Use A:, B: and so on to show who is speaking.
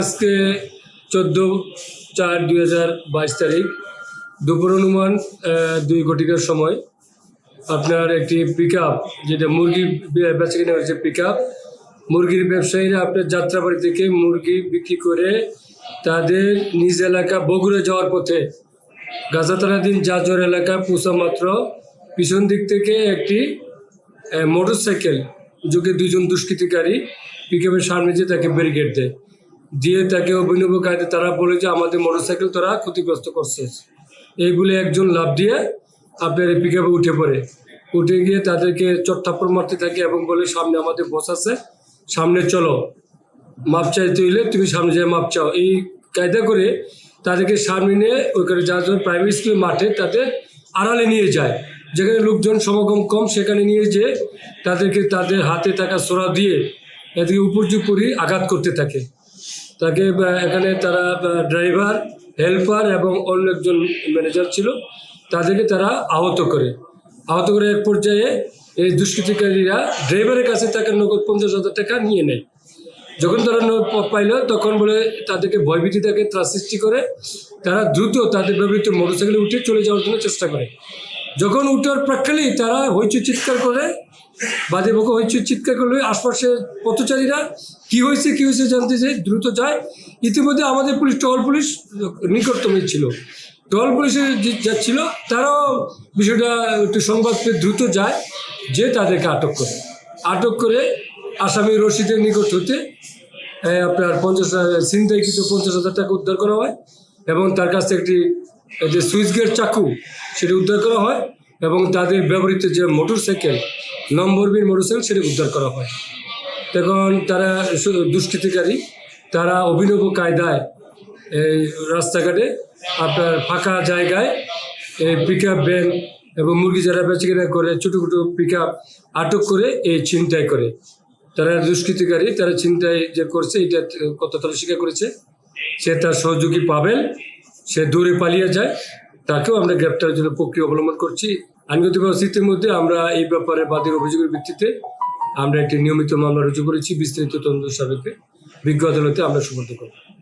A: আজকে চোদ্দ চার দুই হাজার বাইশ তারিখ, দুপুর অনুমান দুই ঘটিকার সময়। আপনার একটি পিক যেটা মুরগি বেচা কিনা হয়েছে পিক মুরগির ব্যবসায়ীরা আপনার যাত্রাবাড়ি থেকে মুরগি বিক্রি করে তাদের নিজ এলাকা বগুড়া যাওয়ার পথে গাজাতারাদিন জাজর এলাকা পৌঁছা মাত্র পিছন দিক থেকে একটি মোটর সাইকেল যোগে দুজন দুষ্কৃতিকারী পিকআপের সামনে যে তাকে ব্যারিকেড দেয়। দিয়ে তাকে অভিনব কায়দে তারা বলে যে আমাদের মোটর সাইকেল তারা ক্ষতিগ্রস্ত করছে। এই বলে একজন লাভ দিয়ে আপনার এই পিকআপে উঠে পড়ে। উঠে গিয়ে তাদেরকে চট্টাপ্পর মারতে থাকে এবং বলে, সামনে আমাদের বস আছে, সামনে চলো। মাপ চাইতে হইলে তুমি সামনে যেয়ে মাপ চাও। এই কায়দা করে তাদেরকে সামনে নিয়ে ওইখানে যার জন্য প্রাইমারি স্কুল মাঠে তাদের আড়ালে নিয়ে যায়। যেখানে লোকজন সমাগম কম, সেখানে নিয়ে যেয়ে তাদেরকে তাদের হাতে থাকা সোরা দিয়ে এদিকে উপর্যুপরি আঘাত করতে থাকে। তাকে এখানে তারা ড্রাইভার হেল্পার এবং অন্য একজন ম্যানেজার ছিল। তাদেরকে তারা আহত করে। আহত করে এক পর্যায়ে এই দুষ্কৃতিকারীরা ড্রাইভারের কাছে তাকে নগদ পঞ্চাশ হাজার টাকা নিয়ে নেয়। যখন তারা পাইল, তখন বলে তাদেরকে ভয়ভীতি তাকে ত্রাস সৃষ্টি করে, তারা দ্রুত তাদের ব্যবহৃত মোটরসাইকেলে উঠে চলে যাওয়ার জন্য চেষ্টা করে। যখন উঠার প্রাককালেই তারা হইচই চিৎকার করে বাদে বকে হইচই চিৎকার করলে আশপাশের পথচারীরা কি হয়েছে কি হয়েছে জানতে যে দ্রুত যায়। ইতিমধ্যে আমাদের পুলিশ, টহল পুলিশ নিকটতমই ছিল। টহল পুলিশে যে যাচ্ছিল, তারাও বিষয়টা একটু সংবাদ পেয়ে দ্রুত যায়, যে তাদেরকে আটক করে। আটক করে আসামি রশিদের নিকট হতে আপনার পঞ্চাশ ছিনতাইকৃত পঞ্চাশ হাজার টাকা উদ্ধার করা হয় এবং তার কাছ থেকে একটি যে সুইচ গেট চাকু, সেটা উদ্ধার করা হয় এবং তাদের ব্যবহৃত যে মোটর সাইকেল নম্বরবিহীন মোটর সাইকেল সেটা উদ্ধার করা হয়। তখন তারা দুষ্কৃতিকারী, তারা অভিনব কায়দায় এই রাস্তাঘাটে আপনার ফাঁকা জায়গায় এই পিক আপ ভ্যান এবং মুরগি যারা বেচাকেনা করে, ছোটো ছোটো পিক আটক করে এই ছিনতাই করে। তারা দুষ্কৃতিকারী, তারা ছিনতাই যে করছে, এটা কত তারা স্বীকার করেছে, সে তার সহযোগী পাবেন। সে দূরে পালিয়ে যায়। তাকেও আমরা গ্রেপ্তারের জন্য প্রক্রিয়া অবলম্বন করছি। আইনগত ব্যবস্থিতির মধ্যে আমরা এই ব্যাপারে বাদীর অভিযোগের ভিত্তিতে আমরা একটি নিয়মিত মামলা রুজু করেছি। বিস্তারিত তদন্ত সাপেক্ষে বিজ্ঞ আদালতে আমরা সুপর্দ করব।